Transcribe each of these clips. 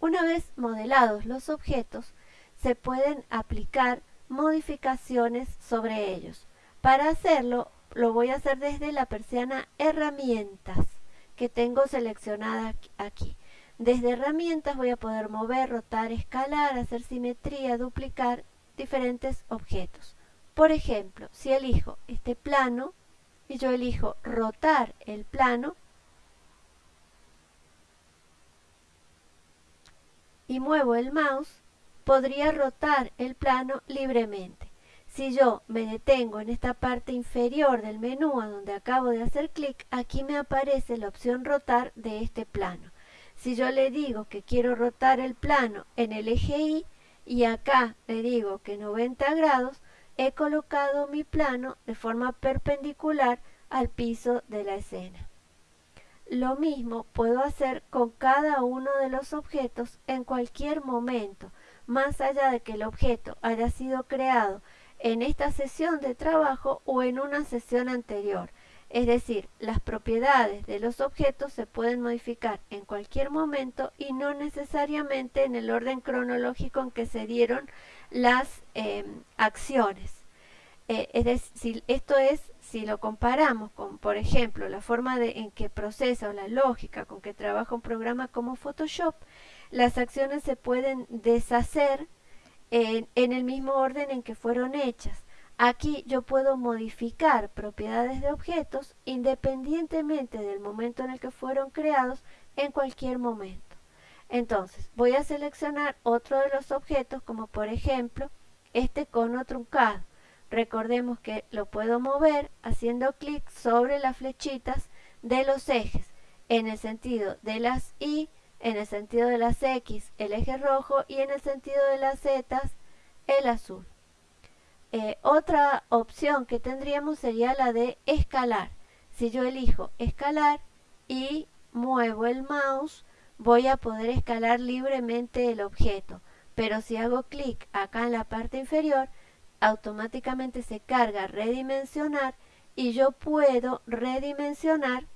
Una vez modelados los objetos, se pueden aplicar modificaciones sobre ellos. Para hacerlo, lo voy a hacer desde la persiana herramientas que tengo seleccionada aquí. Desde herramientas voy a poder mover, rotar, escalar, hacer simetría, duplicar diferentes objetos. Por ejemplo, si elijo este plano y yo elijo rotar el plano y muevo el mouse, podría rotar el plano libremente. Si yo me detengo en esta parte inferior del menú a donde acabo de hacer clic, aquí me aparece la opción rotar de este plano. Si yo le digo que quiero rotar el plano en el eje Y y acá le digo que 90 grados, he colocado mi plano de forma perpendicular al piso de la escena. Lo mismo puedo hacer con cada uno de los objetos en cualquier momento, más allá de que el objeto haya sido creado en esta sesión de trabajo o en una sesión anterior. Es decir, las propiedades de los objetos se pueden modificar en cualquier momento y no necesariamente en el orden cronológico en que se dieron las em, acciones. Eh, es decir, esto es si lo comparamos con, por ejemplo, la forma de, en que procesa o la lógica con que trabaja un programa como Photoshop, las acciones se pueden deshacer en, el mismo orden en que fueron hechas. Aquí yo puedo modificar propiedades de objetos independientemente del momento en el que fueron creados en cualquier momento. Entonces voy a seleccionar otro de los objetos como por ejemplo este cono truncado. Recordemos que lo puedo mover haciendo clic sobre las flechitas de los ejes en el sentido de las Y en el sentido de las X el eje rojo y en el sentido de las Z el azul. Eh, otra opción que tendríamos sería la de escalar. Si yo elijo escalar y muevo el mouse, voy a poder escalar libremente el objeto. Pero si hago clic acá en la parte inferior, automáticamente se carga redimensionar y yo puedo redimensionar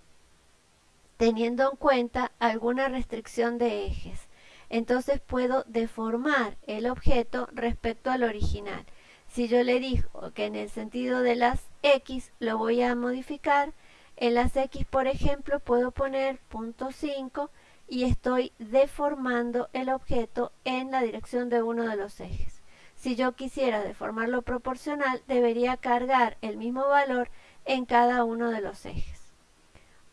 teniendo en cuenta alguna restricción de ejes. Entonces puedo deformar el objeto respecto al original. Si yo le digo que en el sentido de las X lo voy a modificar, en las X por ejemplo puedo poner punto 5 y estoy deformando el objeto en la dirección de uno de los ejes. Si yo quisiera deformarlo proporcional, debería cargar el mismo valor en cada uno de los ejes.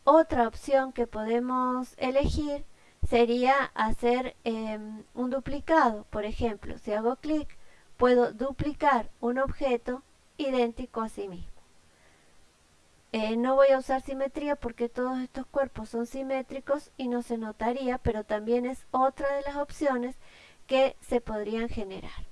Otra opción que podemos elegir sería hacer em, un duplicado. Por ejemplo, si hago clic, puedo duplicar un objeto idéntico a sí mismo. Eh, no voy a usar simetría porque todos estos cuerpos son simétricos y no se notaría, pero también es otra de las opciones que se podrían generar.